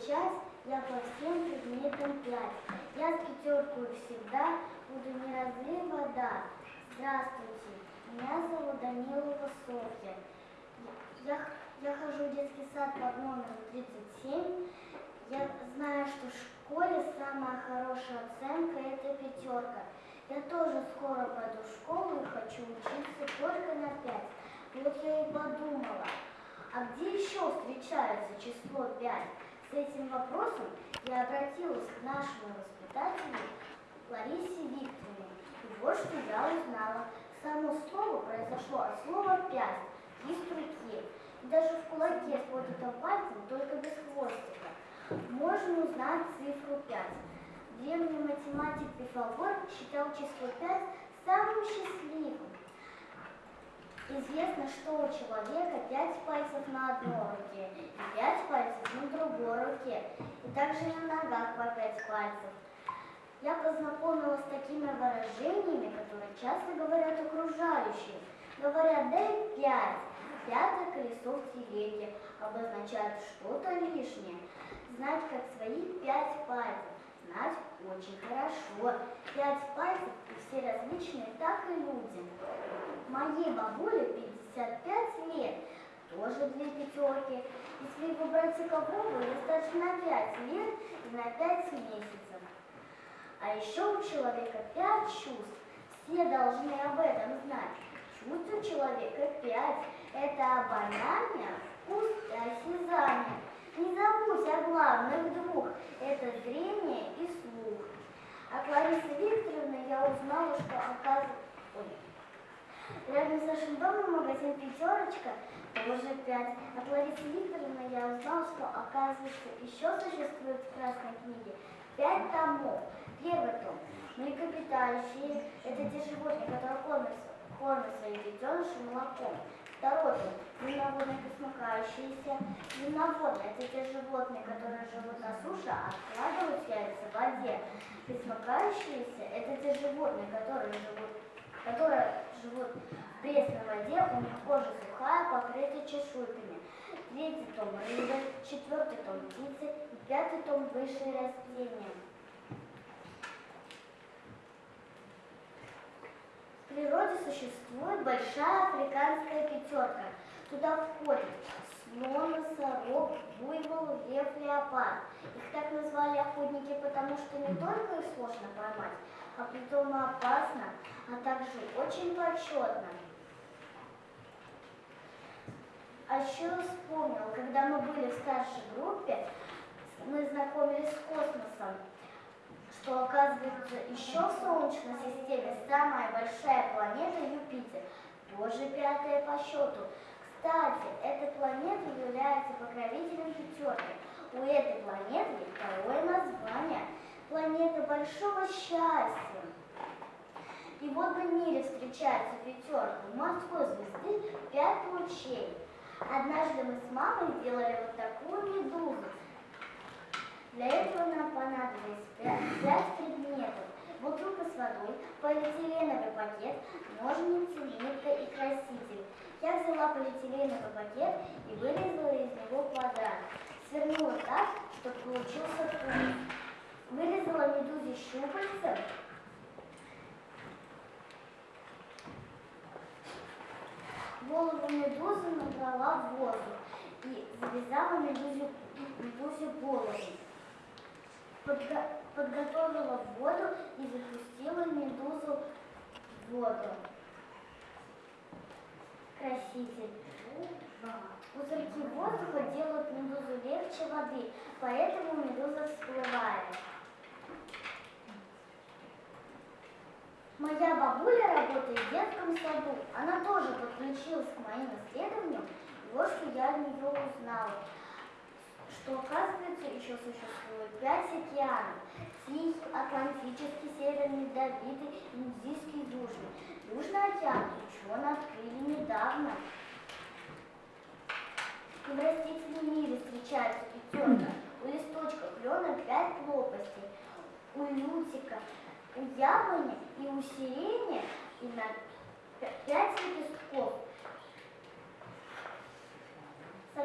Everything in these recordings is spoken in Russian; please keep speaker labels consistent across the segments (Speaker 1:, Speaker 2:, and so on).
Speaker 1: получать я по всем предметам пять. Я с пятеркой всегда буду не разлей вода. Здравствуйте, меня зовут Данилова Софья. Я, я хожу в детский сад под номером 37. Я знаю, что в школе самая хорошая оценка – это пятерка. Я тоже скоро пойду в школу и хочу учиться только на пять. Вот я и подумала, а где еще встречается число пять? С этим вопросом я обратилась к нашему воспитателю Ларисе Викторовне. И вот что я узнала. Само слово произошло от слова «пять» – из руки. И даже в кулаке с поднятым пальцем, только без хвостика, можно узнать цифру 5. Древний математик Пифагор считал число 5 самым счастливым. Известно, что у человека пять пальцев на одной руке и пять пальцев на другой руке, и также на ногах по пять пальцев. Я познакомилась с такими выражениями, которые часто говорят окружающие. Говорят, дай пять, пятое колесо в телеге, обозначает что-то лишнее. Знать, как свои пять пальцев, знать очень хорошо. Пять пальцев и все различные, так и люди. Моей бабуле 55 лет, тоже две пятерки. Если выбрать кого ей старше на 5 лет и на 5 месяцев. А еще у человека 5 чувств. Все должны об этом знать. Чувств у человека 5. Это обоняние, вкус и осязание. Не забудь о главных двух. Это зрение и слух. От Ларисы Викторовны я узнала, что оказывается... Рядом с нашим домом магазин «Пятерочка» тоже пять. От Ларисы Викторовны я узнала, что, оказывается, еще существует в Красной книге пять томов. Первый том – млекопитающие – это те животные, которые кормят, кормят своих детенышей молоком. Второй том – земноводные пресмыкающиеся. Земноводные – это те животные, которые живут на суше, а откладывают яйца в воде. Пресмыкающиеся – это те животные, которые живут которые живут в пресной воде, у них кожа сухая, покрыта чешуйками. Третий том – рыбы, четвертый том – птицы пятый том – высшие растения. Природе существует большая африканская пятерка. Туда входят слон, носорог, буйвол, лев, леопард. Их так назвали охотники, потому что не только их сложно поймать, а притом опасно, а также очень почетно. А еще вспомнил, когда мы были в старшей группе, мы знакомились с космосом, что оказывается еще в Солнечной системе самая большая планета Юпитер, тоже пятая по счету. Кстати, эта планета является покровителем пятерки. У этой планеты второе название – планета большого счастья. И вот на мире встречается пятерка морской звезды пять лучей. Однажды мы с мамой сделали вот такую медузу. Для этого нам понадобилось пять предметов. Бутылка с водой, полиэтиленовый пакет, ножницы, нитка и краситель. Я взяла полиэтиленовый пакет и вырезала из него квадрат. Свернула так, чтобы получился круг. Вырезала медузе щупальца голову медузы набрала в воду и завязала медузе, медузе голову. Подго подготовила воду и запустила медузу в воду. Краситель. Пузырьки воздуха делают медузу легче воды, поэтому медуза всплывает. Моя бабуля работает в детском саду. Она тоже подключилась к моим исследованиям. И вот что я от нее узнала. Что, оказывается, еще существует пять океанов. Тихий, Атлантический, Северный, Ледовитый, Индийский, Южный. Южный океан ученые открыли недавно. В растительном мире встречается пятерка. У листочка клена пять лопастей. У лютика у яблони и у сирени и на пять лепестков.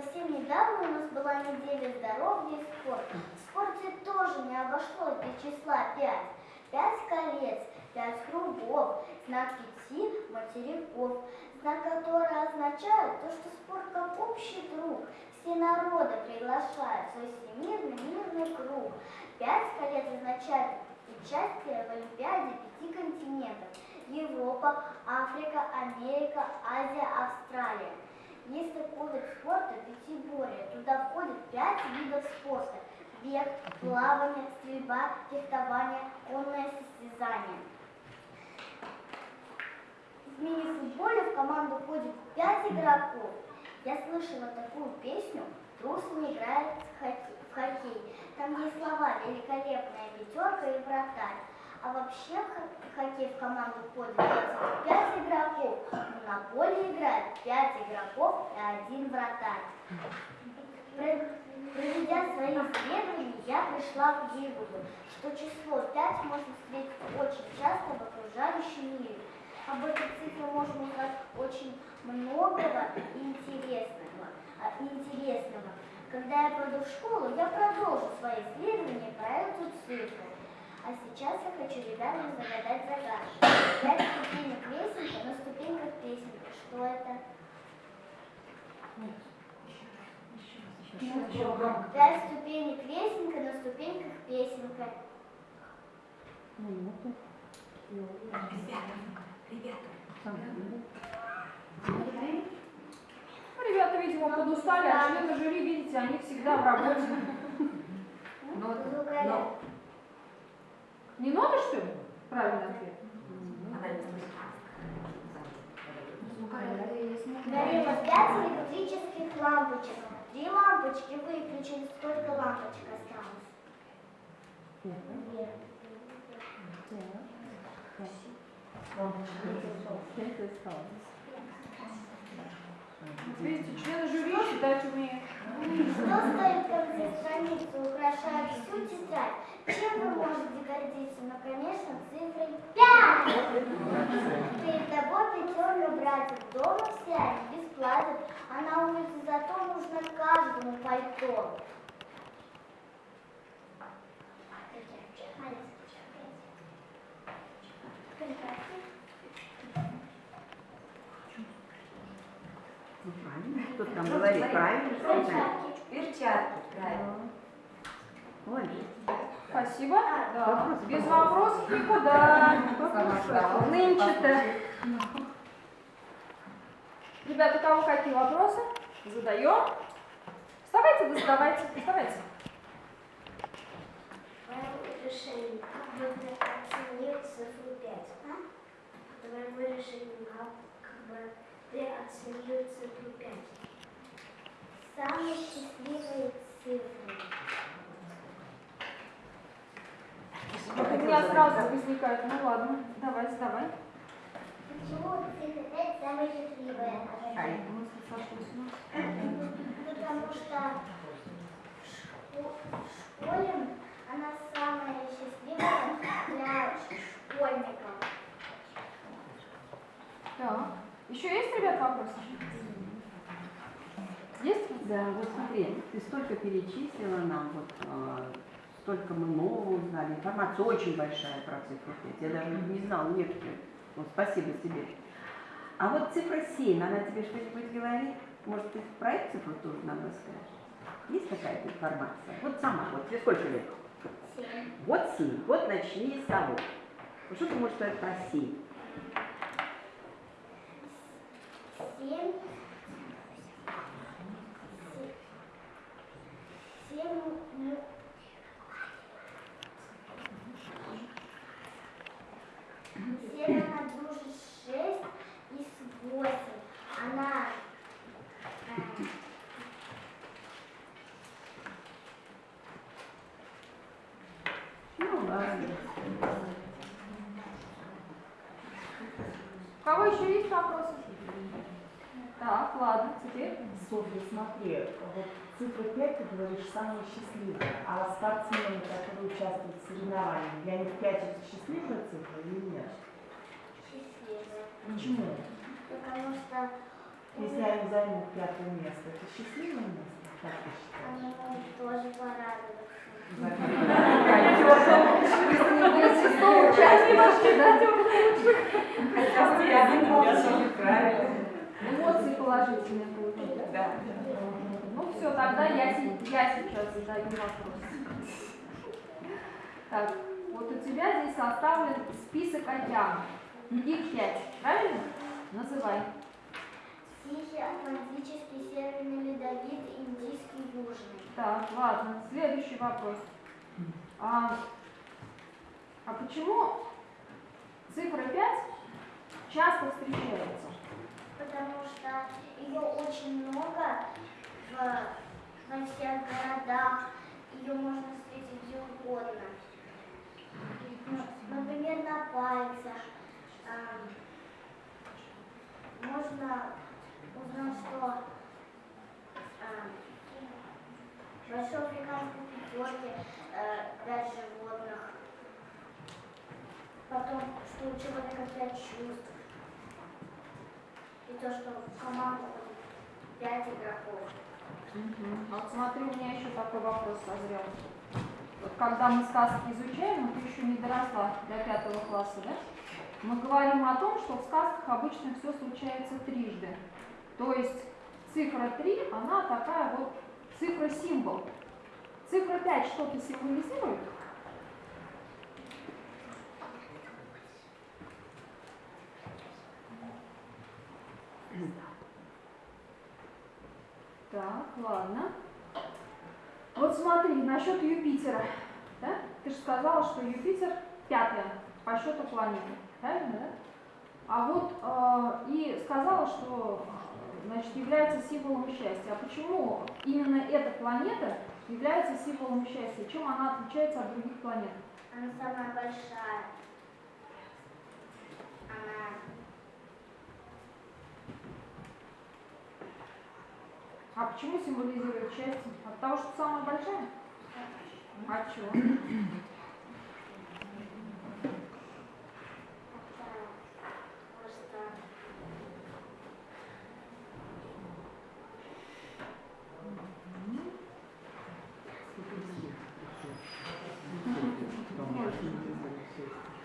Speaker 1: Совсем недавно у нас была неделя здоровья и спорта. В спорте тоже не обошлось без числа 5. Пять колец, пять кругов, знак пяти материков, знак который означает то, что спорт как общий друг. Все народы приглашают свой всемирный мирный круг. Пять колец означает участие в Олимпиаде пяти континентов. Европа, Африка, Америка, Азия, Австралия. Такой вид спорта пятиборье. Туда входит пять видов спорта. Бег, плавание, стрельба, фехтование, конное состязание. В мини-футболе в команду входит пять игроков. Я слышала такую песню «Трусами играет в хоккей». в хоккей». Там есть слова «Великолепная пятерка» и «Вратарь». А вообще в хо- хоккей в команду входит 5 игроков. На поле играет 5 игроков и один вратарь. Про- Проведя свои исследования, я пришла к выводу, что число 5 можно встретить очень часто в окружающем мире. Об этой цифре можно узнать очень многого и интересного. а, интересного. Когда я пойду в школу, я продолжу свои исследования про эту цифру. А сейчас я хочу ребятам загадать загадку. Пять ступенек лестницы на ступеньках песенка. Что это? Пять ступенек лестника на ступеньках песенка.
Speaker 2: Ну, ребята, видимо, подустали, а члены жюри, видите, они всегда в работе.
Speaker 1: Звукоряд.
Speaker 2: Не ноты, что ли? Правильный ответ.
Speaker 1: Горело пять электрических лампочек. Три лампочки выключили. Сколько лампочек осталось?
Speaker 2: Видите, члены жюри считать умеют.
Speaker 1: Что стоит в конце страницы, украшает всю тетрадь? Чем вы можете гордиться? Ну, конечно, цифрой 5! Перед тобой пятерка братьев. Дома все они бесплатят, а на улице зато нужно каждому пальто.
Speaker 3: Ну. Кто там говорит? Правильно.
Speaker 1: Перчатки.
Speaker 4: Перчатки, правильно.
Speaker 2: Спасибо. Да. Без вопросов никуда. Нынче-то. Ребята, у кого какие вопросы? Задаем. Вставайте, да задавайте. Вставайте.
Speaker 1: Решение, как бы ты оценил цифру 5, а? Твое решение, как, как бы ты оценил цифру 5. Самые счастливые цифры.
Speaker 2: Вот у меня сразу возникает. Ну ладно, давай, задавай.
Speaker 1: Почему цифра 5 самая счастливая?
Speaker 3: Ай.
Speaker 2: Мысли сошлись.
Speaker 1: Потому что в шко- в школе она самая счастливая для школьников.
Speaker 2: Так. Еще есть, ребят, вопросы? Есть?
Speaker 3: Да, вот смотри, ты столько перечислила нам, вот э, столько мы нового узнали, информация очень большая про цифру 5, я даже не знала некоторые. Вот спасибо тебе. А вот цифра 7, она тебе что-нибудь говорит? Может, ты про эту цифру тоже нам расскажешь? Есть какая-то информация? Вот сама, вот тебе сколько лет?
Speaker 1: Семь.
Speaker 3: Вот 7, вот начни с того. Что ты можешь сказать про 7?
Speaker 1: Семь. Семь. Она дружит с шесть и с восемь. Она э,
Speaker 3: Ну ладно.
Speaker 2: У кого еще есть вопросы? Так, ладно, теперь.
Speaker 5: Софья, смотри, вот цифра 5, ты говоришь, самая счастливая, а спортсмены, которые участвуют в соревнованиях, для них 5 это счастливая цифра или нет? Почему?
Speaker 1: Потому что...
Speaker 5: Если я займу пятое место, это счастливое место,
Speaker 2: как ты считаешь? Она тоже порадоваться. Если не будет шестого участника, да, тем лучше.
Speaker 5: Правильно.
Speaker 2: Эмоции положительные получили, да?
Speaker 5: Да.
Speaker 2: Ну все, тогда я, я сейчас задаю вопрос. Так, вот у тебя здесь составлен список океанов. Их пять, правильно? Называй.
Speaker 1: Тихий, Атлантический, Северный Ледовит, Индийский, Южный.
Speaker 2: Так, ладно. Следующий вопрос. А, а почему цифра 5 часто встречается?
Speaker 1: Потому что ее очень много в, во всех городах. Ее можно встретить где угодно. Ну, Например, на пальцах. Ам, Можно узнать, что ам, в Большой африканской пятерке э, животных. Потом, что у человека пять чувств. И то, что в команду ходит пять игроков.
Speaker 2: А Вот смотри, у меня еще такой вопрос созрел. Вот когда мы сказки изучаем, ты еще не доросла до пятого класса, да? Мы говорим о том, что в сказках обычно все случается трижды. То есть цифра 3, она такая вот цифра-символ. Цифра 5 что-то символизирует? Так, ладно. Вот смотри, насчет Юпитера. Да? Ты же сказала, что Юпитер пятая по счету планеты. Правильно, да? А вот э, и сказала, что значит, является символом счастья. А почему именно эта планета является символом счастья? Чем она отличается от других планет?
Speaker 1: Она самая большая. Она
Speaker 2: А почему символизирует счастье? От того, что самая большая? А чего?
Speaker 1: такая просто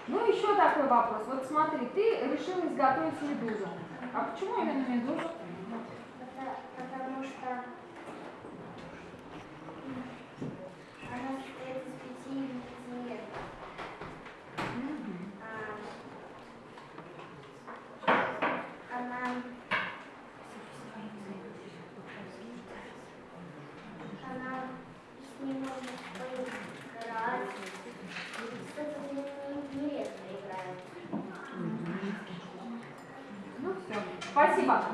Speaker 2: Ну, еще такой вопрос. Вот смотри, ты решила изготовить медузу. А почему именно медузу?
Speaker 1: Пота- Потому что она состоит из пяти ингредиентов. А, Она она с ней можно поиграть. Кстати, не, не редко играют.
Speaker 2: Ну все. Спасибо.
Speaker 5: Молодец.